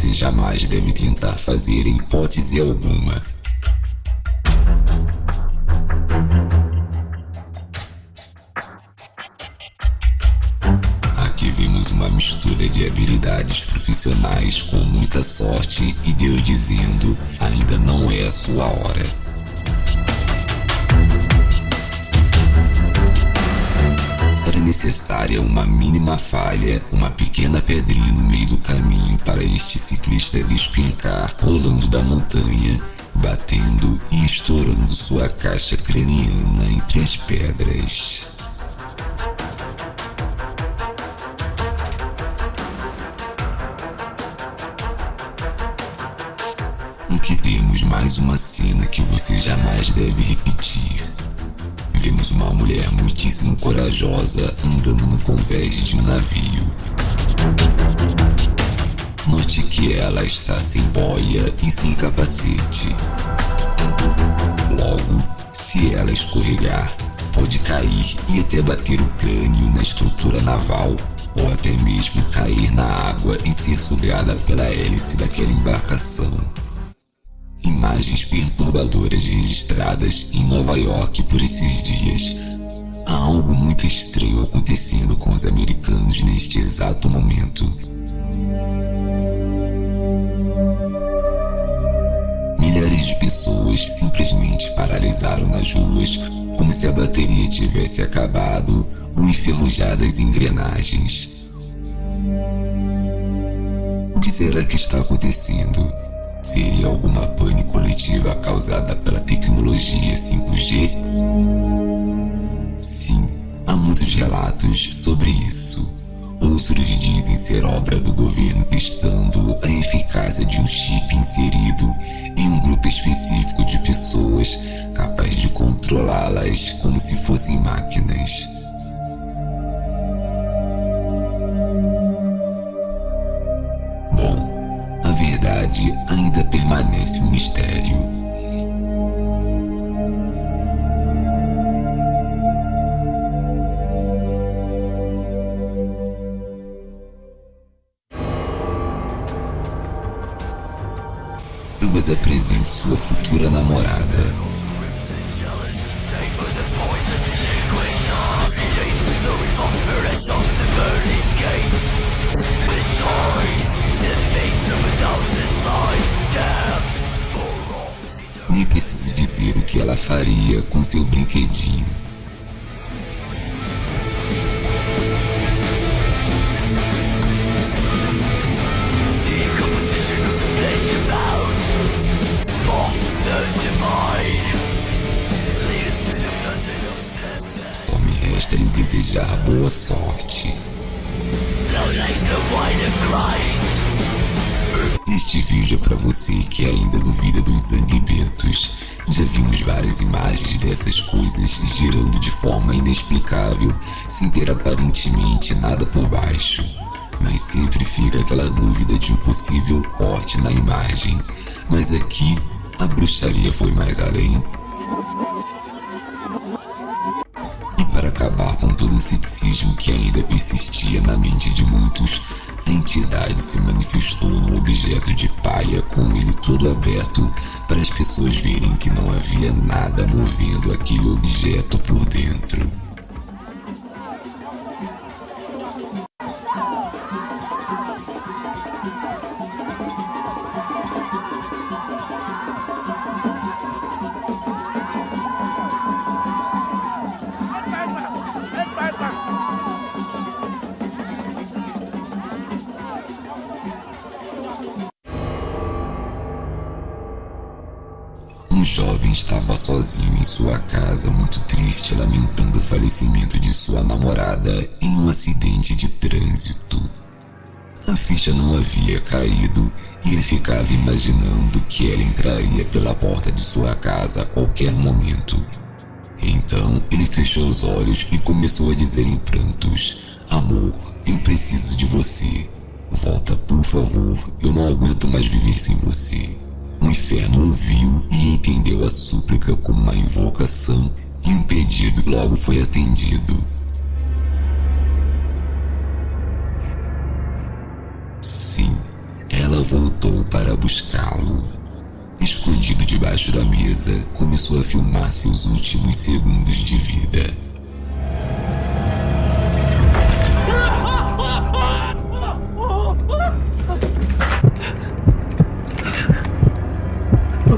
você jamais deve tentar fazer em hipótese alguma. Aqui vemos uma mistura de habilidades profissionais com muita sorte e Deus dizendo: ainda não é a sua hora. Necessária uma mínima falha, uma pequena pedrinha no meio do caminho para este ciclista despencar, rolando da montanha, batendo e estourando sua caixa craniana entre as pedras. E que temos mais uma cena que você jamais deve repetir. Vemos uma mulher muitíssimo corajosa andando no convés de um navio. Note que ela está sem boia e sem capacete. Logo, se ela escorregar, pode cair e até bater o crânio na estrutura naval, ou até mesmo cair na água e ser sugada pela hélice daquela embarcação. Imagens perturbadoras registradas em Nova York por esses dias. Há algo muito estranho acontecendo com os americanos neste exato momento. Milhares de pessoas simplesmente paralisaram nas ruas como se a bateria tivesse acabado ou enferrujadas engrenagens. O que será que está acontecendo? Seria alguma pane coletiva causada pela tecnologia 5G? Sim, há muitos relatos sobre isso. Outros dizem ser obra do governo testando a eficácia de um chip inserido em um grupo específico de pessoas capaz de controlá-las como se fossem máquinas. Permanece um mistério. Eu vos apresento sua futura namorada. Nem preciso dizer o que ela faria com seu brinquedinho. Só me resta lhe desejar boa sorte. Este vídeo é para você que ainda duvida dos zanguebentos. Já vimos várias imagens dessas coisas girando de forma inexplicável, sem ter aparentemente nada por baixo. Mas sempre fica aquela dúvida de um possível corte na imagem. Mas aqui, a bruxaria foi mais além. E para acabar com todo o sexismo que ainda persistia na mente de muitos, a entidade se manifestou no objeto de palha com ele todo aberto para as pessoas verem que não havia nada movendo aquele objeto por dentro. Jovem estava sozinho em sua casa, muito triste, lamentando o falecimento de sua namorada em um acidente de trânsito. A ficha não havia caído e ele ficava imaginando que ela entraria pela porta de sua casa a qualquer momento. Então ele fechou os olhos e começou a dizer em prantos: Amor, eu preciso de você. Volta, por favor, eu não aguento mais viver sem você. O inferno ouviu e entendeu a súplica como uma invocação e o pedido logo foi atendido. Sim, ela voltou para buscá-lo. Escondido debaixo da mesa, começou a filmar seus últimos segundos de vida.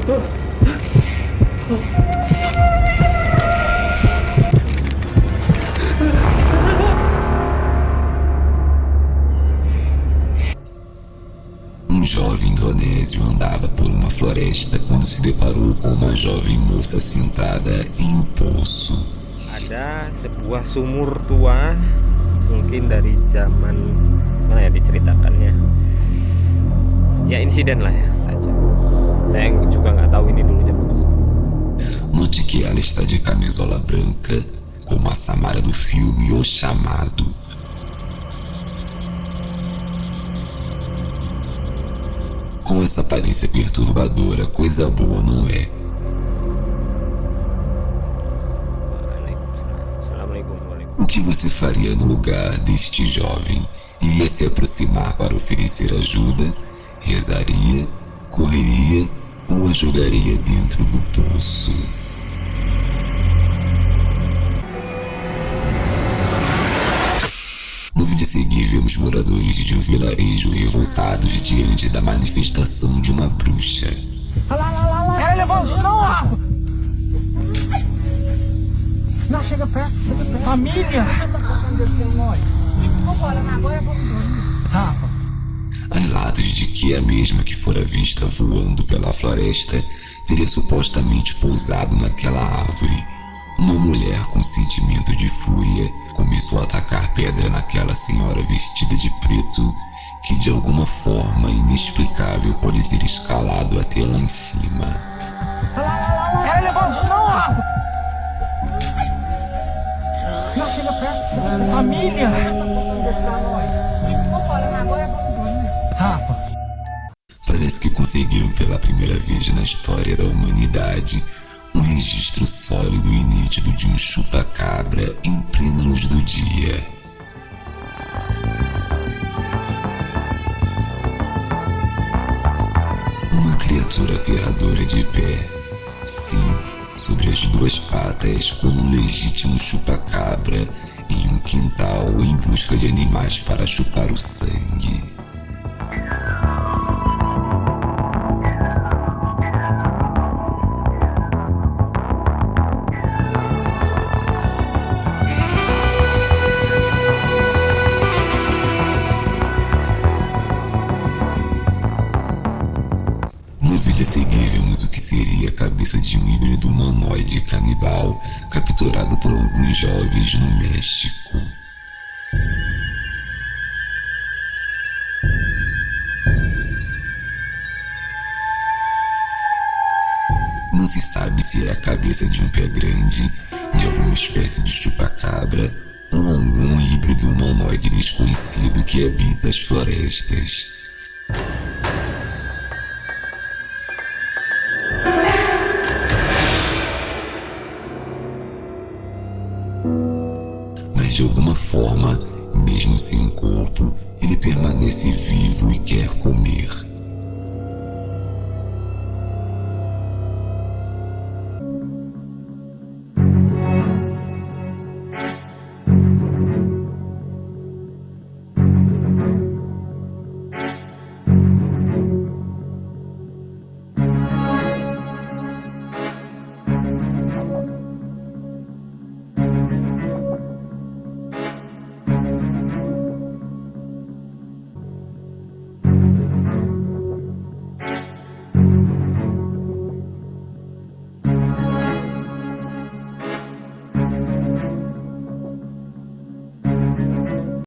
Um jovem indonésio andava por uma floresta quando se deparou com uma jovem moça sentada em um poço. Ada sebuah sumur tua, mungkin dari zaman mana ya diceritakannya. Ya insiden lah ya. Saya juga nggak tahu ini dulunya bagus. Note que ela está de camisola branca, como a Samara do filme O Chamado. Com essa aparência perturbadora, coisa boa não é. O que você faria no lugar deste jovem? Iria se aproximar para oferecer ajuda? Rezaria? Correria? Ou a jogaria dentro do poço? No vídeo a seguir, vemos moradores de um vilarejo revoltados diante da manifestação de uma bruxa. Ela levou. Não, Rafa! Não, chega perto, chega perto. Família! Rafa, Há relatos de que a mesma que fora vista voando pela floresta teria supostamente pousado naquela árvore. Uma mulher com sentimento de fúria começou a atacar pedra naquela senhora vestida de preto, que de alguma forma inexplicável pode ter escalado até lá em cima. ela perto. Família! Conseguiram pela primeira vez na história da humanidade um registro sólido e nítido de um chupa-cabra em plena luz do dia. Uma criatura aterradora de pé. Sim, sobre as duas patas, como um legítimo chupa-cabra em um quintal em busca de animais para chupar o sangue. Canibal capturado por alguns jovens no México. Não se sabe se é a cabeça de um pé grande, de alguma espécie de chupacabra ou algum híbrido humanoide desconhecido que habita as florestas. De alguma forma, mesmo sem corpo, ele permanece vivo e quer comer.